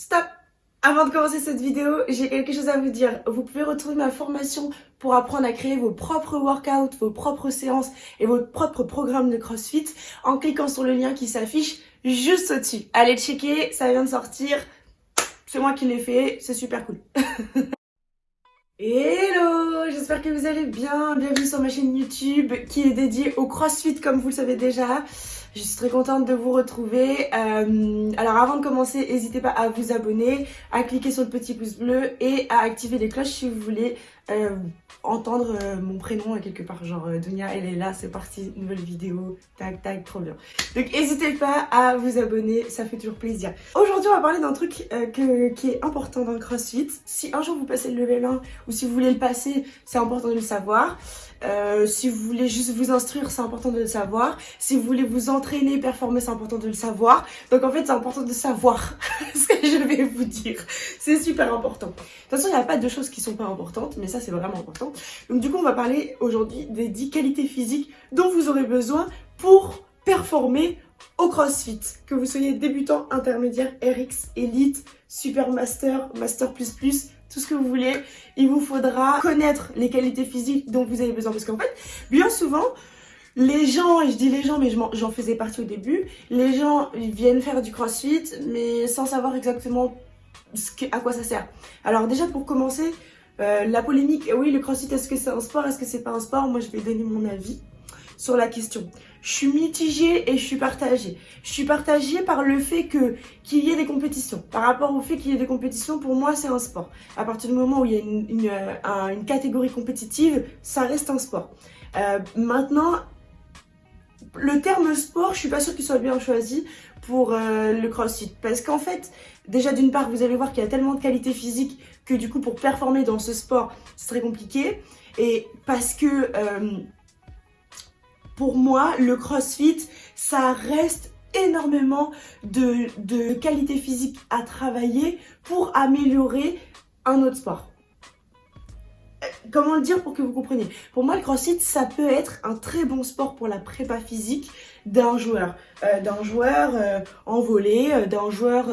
Stop Avant de commencer cette vidéo, j'ai quelque chose à vous dire. Vous pouvez retrouver ma formation pour apprendre à créer vos propres workouts, vos propres séances et votre propre programme de CrossFit en cliquant sur le lien qui s'affiche juste au-dessus. Allez checker, ça vient de sortir. C'est moi qui l'ai fait, c'est super cool. Hello, j'espère que vous allez bien. Bienvenue sur ma chaîne YouTube qui est dédiée au CrossFit comme vous le savez déjà. Je suis très contente de vous retrouver. Euh, alors avant de commencer, n'hésitez pas à vous abonner, à cliquer sur le petit pouce bleu et à activer les cloches si vous voulez euh, entendre euh, mon prénom quelque part. Genre Dunia, elle est là, c'est parti, nouvelle vidéo, tac tac, trop bien. Donc n'hésitez pas à vous abonner, ça fait toujours plaisir. Aujourd'hui on va parler d'un truc qui est important dans le CrossFit. Si un jour vous passez le level 1 ou si vous voulez le passer, c'est important de le savoir. Euh, si vous voulez juste vous instruire, c'est important de le savoir. Si vous voulez vous entraîner, performer, c'est important de le savoir. Donc en fait, c'est important de savoir ce que je vais vous dire. C'est super important. De toute façon, il n'y a pas de choses qui sont pas importantes, mais ça, c'est vraiment important. Donc du coup, on va parler aujourd'hui des 10 qualités physiques dont vous aurez besoin pour performer au CrossFit. Que vous soyez débutant, intermédiaire, RX, Elite, Super Master, Master++, tout ce que vous voulez. Il vous faudra connaître les qualités physiques dont vous avez besoin. Parce qu'en fait, bien souvent, les gens, et je dis les gens, mais j'en faisais partie au début, les gens viennent faire du crossfit, mais sans savoir exactement ce que, à quoi ça sert. Alors déjà, pour commencer, euh, la polémique, oui, le crossfit, est-ce que c'est un sport, est-ce que c'est pas un sport? Moi, je vais donner mon avis sur la question. Je suis mitigée et je suis partagée. Je suis partagée par le fait que qu'il y ait des compétitions. Par rapport au fait qu'il y ait des compétitions, pour moi, c'est un sport. À partir du moment où il y a une, catégorie compétitive, ça reste un sport. Euh, maintenant, le terme sport, je suis pas sûre qu'il soit bien choisi pour euh, le crossfit. Parce qu'en fait, déjà d'une part, vous allez voir qu'il y a tellement de qualité physique que du coup, pour performer dans ce sport, c'est très compliqué. Et parce que... Euh, pour moi, le crossfit, ça reste énormément de, de qualité physique à travailler pour améliorer un autre sport euh, comment le dire pour que vous compreniez? Pour moi, le crossfit, ça peut être un très bon sport pour la prépa physique d'un joueur. Euh, d'un joueur euh, en volley, d'un joueur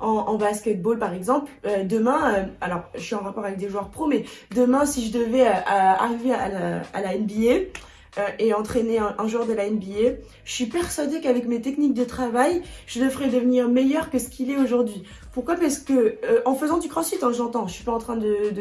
en, basketball par exemple. demain, alors je suis en rapport avec des joueurs pro, mais demain, si je devais arriver à la, à la NBA, euh, et entraîner un, joueur de la NBA, je suis persuadée qu'avec mes techniques de travail, je le ferai devenir meilleur que ce qu'il est aujourd'hui. Pourquoi? Parce que euh, en faisant du crossfit, hein, j'entends, je suis pas en train de,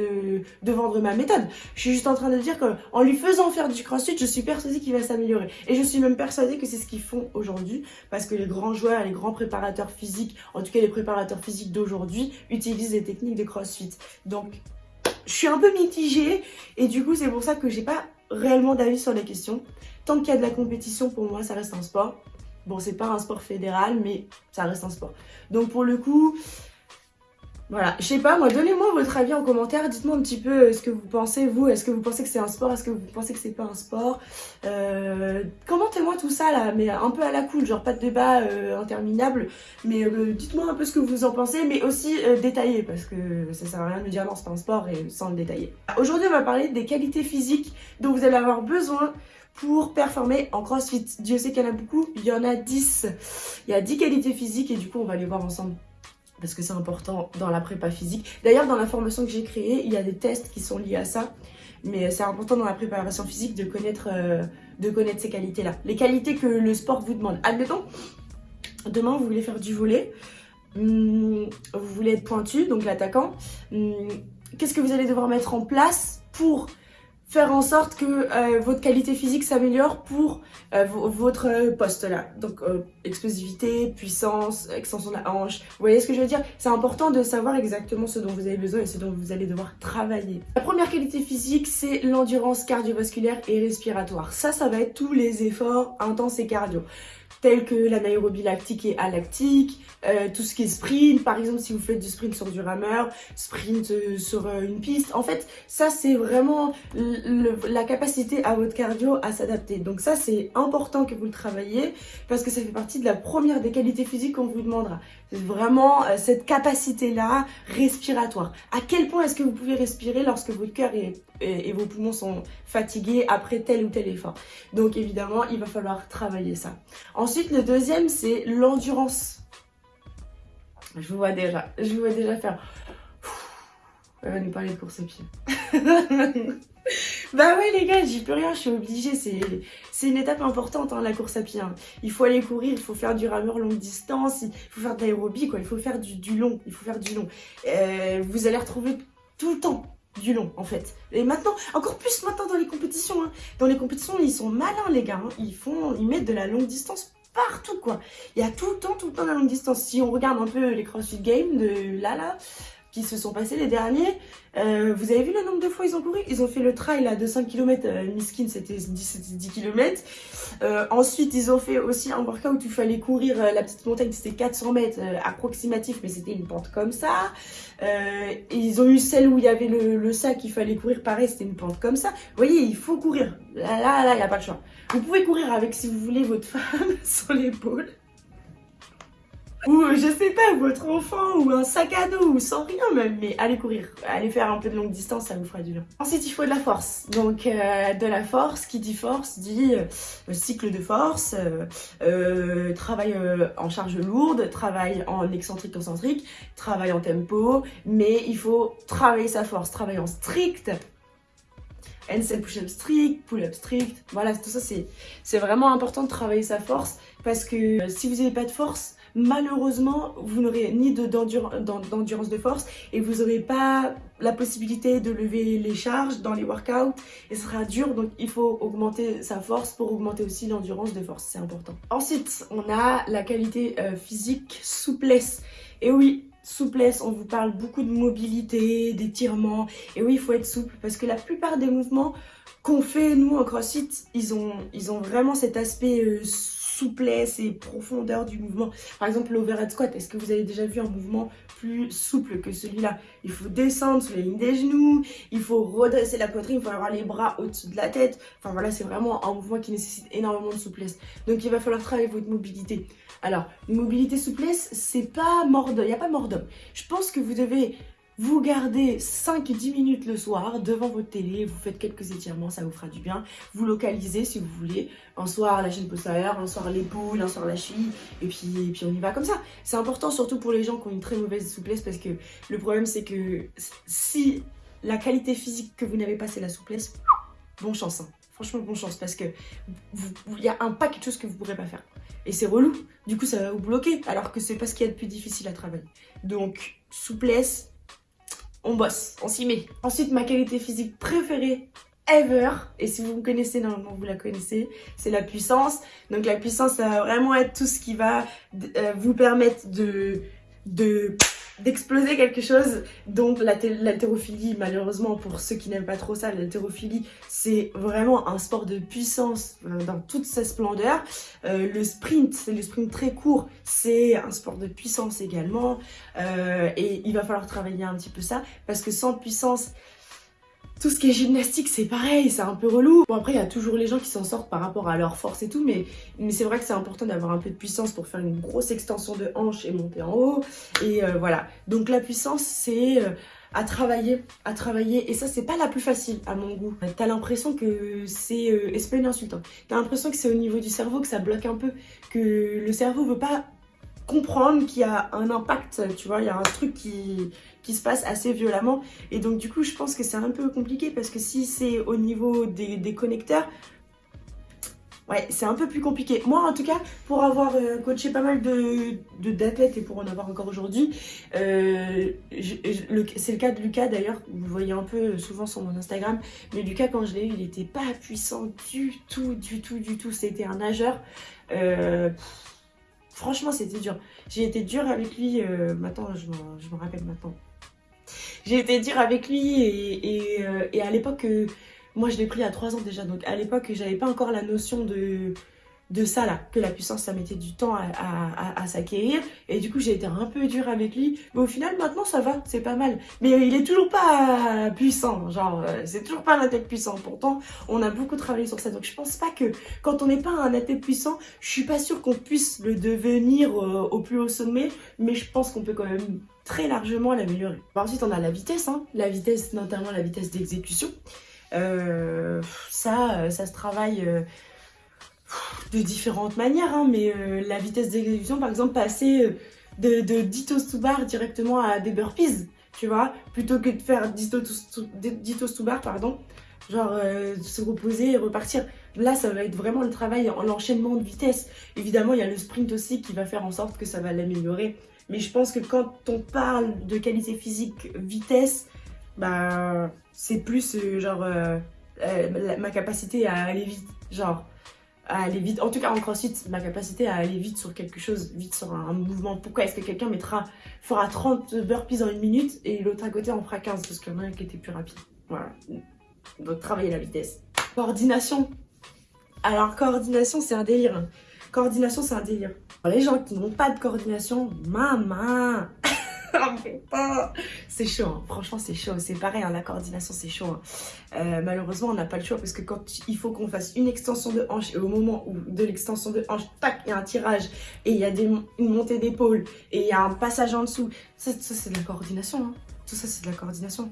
de, vendre ma méthode. Je suis juste en train de dire qu'en lui faisant faire du crossfit, je suis persuadée qu'il va s'améliorer. Et je suis même persuadée que c'est ce qu'ils font aujourd'hui, parce que les grands joueurs, les grands préparateurs physiques, en tout cas les préparateurs physiques d'aujourd'hui, utilisent les techniques de crossfit. Donc, je suis un peu mitigée, et du coup, c'est pour ça que j'ai pas réellement d'avis sur les questions. Tant qu'il y a de la compétition, pour moi, ça reste un sport. Bon, c'est pas un sport fédéral, mais ça reste un sport. Donc pour le coup, voilà, je sais pas, moi, donnez-moi votre avis en commentaire. Dites-moi un petit peu euh, ce que vous pensez, vous. Est-ce que vous pensez que c'est un sport? Est-ce que vous pensez que c'est pas un sport? Euh, Commentez-moi tout ça, là, mais un peu à la cool, genre pas de débat euh, interminable. Mais dites-moi un peu ce que vous en pensez, mais aussi détaillé, parce que ça sert à rien de me dire non, c'est pas un sport et sans le détailler. Aujourd'hui, on va parler des qualités physiques dont vous allez avoir besoin pour performer en crossfit. Dieu sait qu'il y en a beaucoup, il y en a 10. Il y a 10 qualités physiques et du coup, on va les voir ensemble parce que c'est important dans la prépa physique. D'ailleurs, dans la formation que j'ai créée, il y a des tests qui sont liés à ça. Mais c'est important dans la préparation physique de connaître, euh, de connaître ces qualités-là. Les qualités que le sport vous demande. Admettons, demain, vous voulez faire du volet. Hmm, vous voulez être pointu, donc l'attaquant. Hmm, qu'est-ce que vous allez devoir mettre en place pour faire en sorte que euh, votre qualité physique s'améliore pour euh, votre poste là. Donc euh, explosivité, puissance, extension de la hanche. Vous voyez ce que je veux dire? C'est important de savoir exactement ce dont vous avez besoin et ce dont vous allez devoir travailler. La première qualité physique, c'est l'endurance cardiovasculaire et respiratoire. Ça, ça va être tous les efforts intenses et cardio tels que l'anaérobie lactique et alactique, euh, tout ce qui est sprint, par exemple si vous faites du sprint sur du rameur, sprint euh, sur euh, une piste. En fait, ça c'est vraiment la capacité à votre cardio à s'adapter. Donc ça c'est important que vous le travaillez parce que ça fait partie de la première des qualités physiques qu'on vous demandera. C'est vraiment cette capacité-là respiratoire. À quel point est-ce que vous pouvez respirer lorsque votre cœur et vos poumons sont fatigués après tel ou tel effort? Donc évidemment, il va falloir travailler ça. Le deuxième, c'est l'endurance Je vous vois déjà, je vous vois déjà faire... Elle va nous parler de course à pied. bah ouais les gars, j'y peux rien, je suis obligée, c'est une étape importante hein, la course à pied. Hein. Il faut aller courir, il faut faire du rameur longue distance, il faut faire de l'aérobie, quoi. il faut faire du, long, il faut faire du long. Euh, vous allez retrouver tout le temps du long en fait. Et maintenant, encore plus maintenant dans les compétitions. Hein. Dans les compétitions, ils sont malins les gars. Ils font, ils mettent de la longue distance partout quoi. Il y a tout le temps, tout le temps la longue distance. Si on regarde un peu les CrossFit Games de Lala, qui se sont passés les derniers. Euh, vous avez vu le nombre de fois ils ont couru? Ils ont fait le trail là, de 5 km, euh, Miskin c'était 10, 10 km. Euh, ensuite ils ont fait aussi un workout où il fallait courir euh, la petite montagne, c'était 400 mètres approximatif mais c'était une pente comme ça. ils ont eu celle où il y avait le, le sac, il fallait courir pareil, c'était une pente comme ça. Vous voyez, il faut courir. Là, là, là, il n'y a pas de choix. Vous pouvez courir avec, si vous voulez, votre femme sur l'épaule ou euh, je sais pas, votre enfant, ou un sac à dos, ou sans rien même, mais allez courir, allez faire un peu de longue distance, ça vous fera du bien. Ensuite, il faut de la force. Donc, euh, de la force, qui dit force, dit euh, cycle de force, travail en charge lourde, travail en excentrique concentrique, travail en tempo, mais il faut travailler sa force, travailler en strict, handstand push-up strict, pull-up strict, voilà, tout ça, c'est vraiment important de travailler sa force, parce que si vous n'avez pas de force, malheureusement, vous n'aurez ni d'endurance de, force et vous n'aurez pas la possibilité de lever les charges dans les workouts et ce sera dur donc il faut augmenter sa force pour augmenter aussi l'endurance de force, c'est important. Ensuite, on a la qualité euh, physique, souplesse. Et oui, souplesse, on vous parle beaucoup de mobilité, d'étirement. Et oui, il faut être souple parce que la plupart des mouvements qu'on fait, nous, en CrossFit, ils ont, ils ont vraiment cet aspect euh, souplesse et profondeur du mouvement. Par exemple, l'overhead squat, est-ce que vous avez déjà vu un mouvement plus souple que celui-là? Il faut descendre sur les lignes des genoux, il faut redresser la poitrine, il faut avoir les bras au-dessus de la tête. Enfin voilà, c'est vraiment un mouvement qui nécessite énormément de souplesse. Donc il va falloir travailler votre mobilité. Alors, mobilité souplesse, c'est pas mort il n'y a pas mort. Je pense que vous devez vous gardez 5-10 minutes le soir devant votre télé, vous faites quelques étirements, ça vous fera du bien. Vous localisez si vous voulez. Un soir la chaîne postérieure, un soir l'épaule, un soir la cheville, et puis, et puis on y va comme ça. C'est important surtout pour les gens qui ont une très mauvaise souplesse parce que le problème c'est que si la qualité physique que vous n'avez pas c'est la souplesse, bon chance. Hein. Franchement, bon chance parce que il y a un paquet de choses que vous ne pourrez pas faire. Et c'est relou. Du coup, ça va vous bloquer alors que c'est pas ce qu'il y a de plus difficile à travailler. Donc, souplesse, on bosse, on s'y met. Ensuite, ma qualité physique préférée ever, et si vous me connaissez, normalement vous la connaissez, c'est la puissance. Donc la puissance, ça va vraiment être tout ce qui va euh, vous permettre de... de d'exploser quelque chose. Donc l'haltérophilie, malheureusement pour ceux qui n'aiment pas trop ça, l'haltérophilie c'est vraiment un sport de puissance euh, dans toute sa splendeur. Euh, le sprint, c'est le sprint très court, c'est un sport de puissance également. Euh, et il va falloir travailler un petit peu ça parce que sans puissance, tout ce qui est gymnastique, c'est pareil, c'est un peu relou. Bon, après, il y a toujours les gens qui s'en sortent par rapport à leur force et tout, mais, c'est vrai que c'est important d'avoir un peu de puissance pour faire une grosse extension de hanche et monter en haut. Et euh, voilà. Donc, la puissance, c'est euh, à travailler, à travailler. Et ça, c'est pas la plus facile, à mon goût. T'as l'impression que c'est... Euh, et c'est pas une hein. T'as l'impression que c'est au niveau du cerveau que ça bloque un peu, que le cerveau veut pas comprendre qu'il y a un impact, tu vois, il y a un truc qui, se passe assez violemment. Et donc du coup, je pense que c'est un peu compliqué parce que si c'est au niveau des, connecteurs, ouais, c'est un peu plus compliqué. Moi, en tout cas, pour avoir euh, coaché pas mal de d'athlètes et pour en avoir encore aujourd'hui, euh, c'est le cas de Lucas d'ailleurs, vous voyez un peu souvent sur mon Instagram, mais Lucas, quand je l'ai eu, il était pas puissant du tout, du tout, du tout. C'était un nageur. Euh, Franchement, c'était dur. J'ai été dure avec lui. Euh, maintenant, je me, rappelle maintenant. J'ai été dure avec lui et, euh, à l'époque, euh, moi je l'ai pris à 3 ans déjà. Donc à l'époque, j'avais pas encore la notion de, de ça là, que la puissance ça mettait du temps à, s'acquérir. Et du coup j'ai été un peu dure avec lui. Mais au final maintenant ça va, c'est pas mal. Mais il est toujours pas puissant, genre euh, c'est toujours pas un athlète puissant. Pourtant on a beaucoup travaillé sur ça. Donc je pense pas que quand on n'est pas un athlète puissant je suis pas sûre qu'on puisse le devenir euh, au plus haut sommet. Mais je pense qu'on peut quand même très largement l'améliorer. Ensuite on a la vitesse, hein. la vitesse notamment la vitesse d'exécution. Euh, ça, ça se travaille de différentes manières, hein, mais euh, la vitesse d'exécution, par exemple, passer de, de 10 toasts to bar directement à des burpees, tu vois, plutôt que de faire 10 toasts to bar, pardon, genre euh, se reposer et repartir. Là, ça va être vraiment le travail en l'enchaînement de vitesse. Évidemment, il y a le sprint aussi qui va faire en sorte que ça va l'améliorer. Mais je pense que quand on parle de qualité physique, vitesse, bah, c'est plus euh, genre euh, ma capacité à aller vite. Genre, à aller vite. En tout cas, en crossfit, ma capacité à aller vite sur quelque chose, vite sur un, mouvement. Pourquoi est-ce que quelqu'un mettra, fera 30 burpees en une minute et l'autre à côté en fera 15 parce qu'il y en a un qui était plus rapide. Voilà. Donc, travailler la vitesse. Coordination. Alors, coordination, c'est un délire. Coordination, c'est un délire. les gens qui n'ont pas de coordination, maman c'est chaud, hein. franchement c'est chaud, c'est pareil, hein, la coordination c'est chaud. Hein. Euh, malheureusement on n'a pas le choix parce que quand il faut qu'on fasse une extension de hanche et au moment où de l'extension de hanche, tac, il y a un tirage et il y a une montée d'épaule et il y a un passage en dessous, ça, c'est de la coordination, tout ça c'est de la coordination.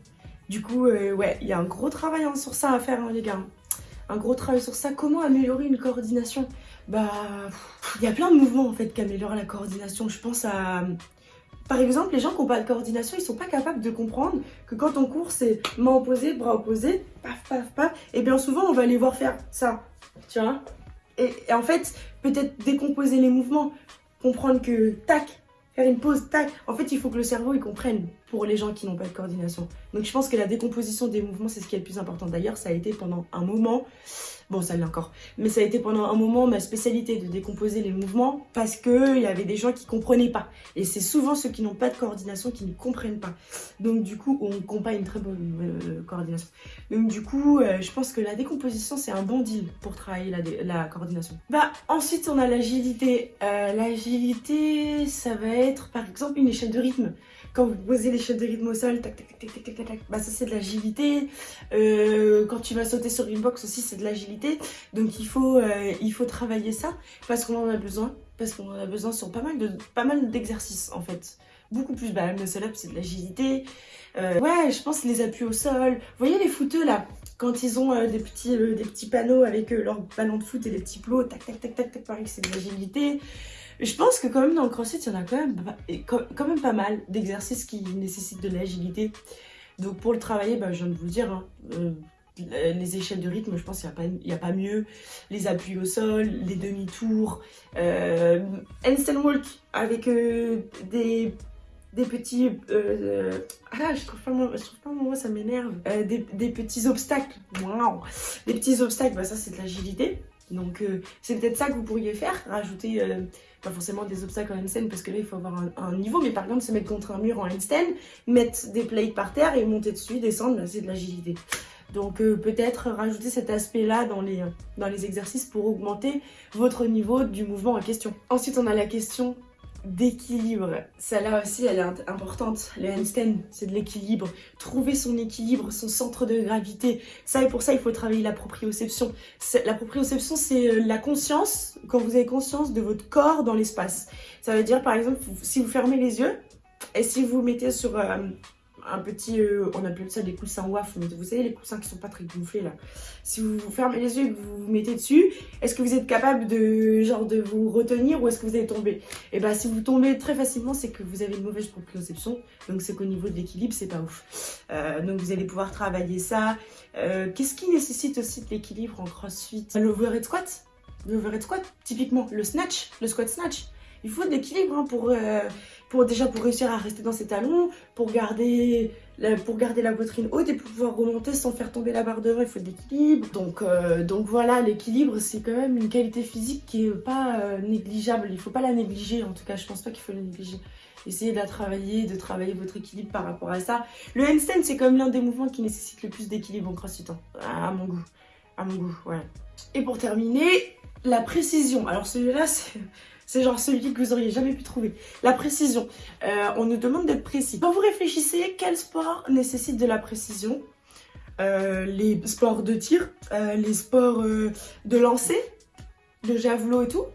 Du coup, euh, ouais, il y a un gros travail sur ça à faire les gars un gros travail sur ça. Comment améliorer une coordination? Bah, il y a plein de mouvements en fait qui améliorent la coordination. Je pense à par exemple, les gens qui n'ont pas de coordination, ils sont pas capables de comprendre que quand on court, c'est main opposée, bras opposés, paf, paf, paf. Et bien souvent, on va les voir faire ça, tu vois. Et, en fait, peut-être décomposer les mouvements, comprendre que tac, faire une pause, tac. En fait, il faut que le cerveau, il comprenne pour les gens qui n'ont pas de coordination. Donc, je pense que la décomposition des mouvements, c'est ce qui est le plus important. D'ailleurs, ça a été pendant un moment Bon, ça l'est encore. Mais ça a été pendant un moment ma spécialité de décomposer les mouvements parce qu'il y avait des gens qui comprenaient pas. Et c'est souvent ceux qui n'ont pas de coordination qui ne comprennent pas. Donc du coup, on compare une très bonne euh, coordination. Donc du coup, euh, je pense que la décomposition, c'est un bon deal pour travailler la, coordination. Bah, ensuite, on a l'agilité. Euh, l'agilité, ça va être par exemple une échelle de rythme quand vous posez l'échelle de rythme au sol, tac, tac, tac, tac, tac, tac, bah ça c'est de l'agilité. Euh, quand tu vas sauter sur une box aussi, c'est de l'agilité. Donc il faut, euh, il faut travailler ça parce qu'on en a besoin. Parce qu'on en a besoin sur pas mal de pas mal d'exercices en fait. Beaucoup plus, bah le muscle up c'est de l'agilité. Euh, ouais, je pense les appuis au sol. Vous voyez les footeux là quand ils ont des, petits, des petits panneaux avec leur ballon de foot et des petits plots, tac, tac, tac, tac, tac, pareil, c'est de l'agilité. Je pense que quand même dans le crossfit, il y en a quand même, quand même pas mal d'exercices qui nécessitent de l'agilité. Donc pour le travailler, bah, je viens de vous le dire, hein, euh, les échelles de rythme, je pense qu'il n'y a, a, pas mieux. Les appuis au sol, les demi-tours, euh, walk avec euh, des, des petits... Euh, ah, je trouve pas le je trouve pas mot, ça m'énerve. Des, des, petits obstacles, wow. Des petits obstacles, bah, ça c'est de l'agilité. Donc c'est peut-être ça que vous pourriez faire, rajouter pas forcément des obstacles en handstand parce que là il faut avoir un, niveau, mais par contre se mettre contre un mur en handstand, mettre des plates par terre et monter dessus, descendre, c'est de l'agilité. Donc euh, peut-être rajouter cet aspect-là dans les, dans les exercices pour augmenter votre niveau du mouvement en question. Ensuite on a la question d'équilibre. Celle-là aussi, elle est importante. Le handstand, c'est de l'équilibre. Trouver son équilibre, son centre de gravité. Ça, et pour ça, il faut travailler la proprioception. La proprioception, c'est euh, la conscience, quand vous avez conscience de votre corps dans l'espace. Ça veut dire, par exemple, si vous fermez les yeux, et si vous mettez sur... Euh, un petit, euh, on appelle ça des coussins WAF, mais vous savez les coussins qui sont pas très gonflés là. Si vous, fermez les yeux et que vous vous mettez dessus, est-ce que vous êtes capable de genre de vous retenir ou est-ce que vous allez tomber? Et eh bien si vous tombez très facilement, c'est que vous avez une mauvaise proprioception, donc c'est qu'au niveau de l'équilibre, c'est pas ouf. Euh, donc vous allez pouvoir travailler ça. Euh, qu'est-ce qui nécessite aussi de l'équilibre en crossfit? L'overhead squat? L'overhead squat, typiquement le snatch, le squat snatch. Il faut de l'équilibre hein, pour, pour déjà pour réussir à rester dans ses talons, pour garder la, pour garder la poitrine haute et pour pouvoir remonter sans faire tomber la barre devant, il faut de l'équilibre. Donc, euh, donc voilà, l'équilibre, c'est quand même une qualité physique qui est pas euh, négligeable. Il faut pas la négliger, en tout cas, je pense pas qu'il faut la négliger. Essayez de la travailler, de travailler votre équilibre par rapport à ça. Le handstand, c'est quand même l'un des mouvements qui nécessite le plus d'équilibre en crossfit, hein. à mon goût. À mon goût. Et pour terminer, la précision. Alors celui-là, c'est genre celui que vous auriez jamais pu trouver. La précision. Euh, on nous demande d'être précis. Quand vous réfléchissez, quel sport nécessite de la précision euh, Les sports de tir, euh, les sports de lancer, de javelot et tout.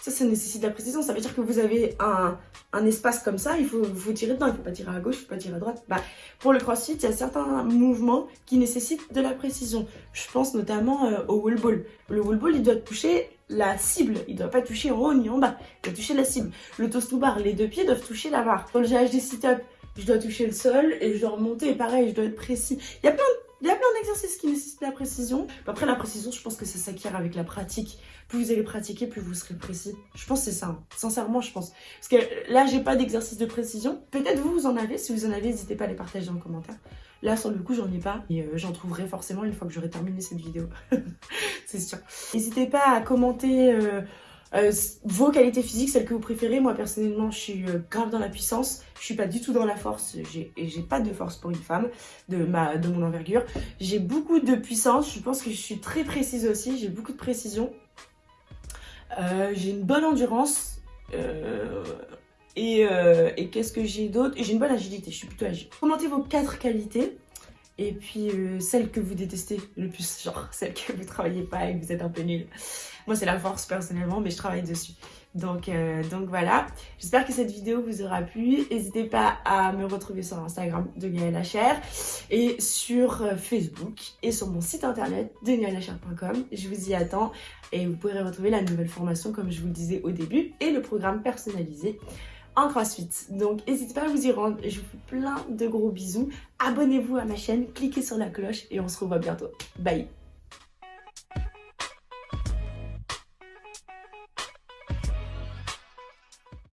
Ça, ça nécessite de la précision. Ça veut dire que vous avez un, espace comme ça, il faut, tirer dedans. Il ne faut pas tirer à gauche, il ne faut pas tirer à droite. Bah, pour le crossfit, il y a certains mouvements qui nécessitent de la précision. Je pense notamment au wall ball. Le wall ball, il doit toucher la cible. Il doit pas toucher en haut ni en bas. Il doit toucher la cible. Le toast to bar, les deux pieds doivent toucher la barre. Dans le GHD sit-up, je dois toucher le sol et je dois remonter. Pareil, je dois être précis. Il y a plein il y a plein d'exercices qui nécessitent la précision. Après, la précision, je pense que ça s'acquiert avec la pratique. Plus vous allez pratiquer, plus vous serez précis. Je pense que c'est ça. Hein. Sincèrement, je pense. Parce que là, j'ai pas d'exercice de précision. Peut-être vous, vous en avez. Si vous en avez, n'hésitez pas à les partager dans les commentaires. Là, sur le coup, j'en ai pas. Et euh, j'en trouverai forcément une fois que j'aurai terminé cette vidéo. c'est sûr. N'hésitez pas à commenter... Euh, euh, vos qualités physiques, celles que vous préférez. Moi, personnellement, je suis euh, grave dans la puissance. Je suis pas du tout dans la force. J'ai pas de force pour une femme de, ma, de mon envergure. J'ai beaucoup de puissance. Je pense que je suis très précise aussi. J'ai beaucoup de précision. Euh, j'ai une bonne endurance. et, qu'est-ce que j'ai d'autre? J'ai une bonne agilité. Je suis plutôt agile. Commentez vos quatre qualités. Et puis euh, celle que vous détestez le plus, genre celle que vous travaillez pas et que vous êtes un peu nul. Moi c'est la force personnellement, mais je travaille dessus. Donc, euh, voilà, j'espère que cette vidéo vous aura plu. N'hésitez pas à me retrouver sur Instagram de Gaëlle Hacher et sur euh, Facebook et sur mon site internet de Je vous y attends et vous pourrez retrouver la nouvelle formation comme je vous le disais au début et le programme personnalisé en crossfit. Donc n'hésitez pas à vous y rendre. Je vous fais plein de gros bisous. Abonnez-vous à ma chaîne, cliquez sur la cloche et on se revoit bientôt. Bye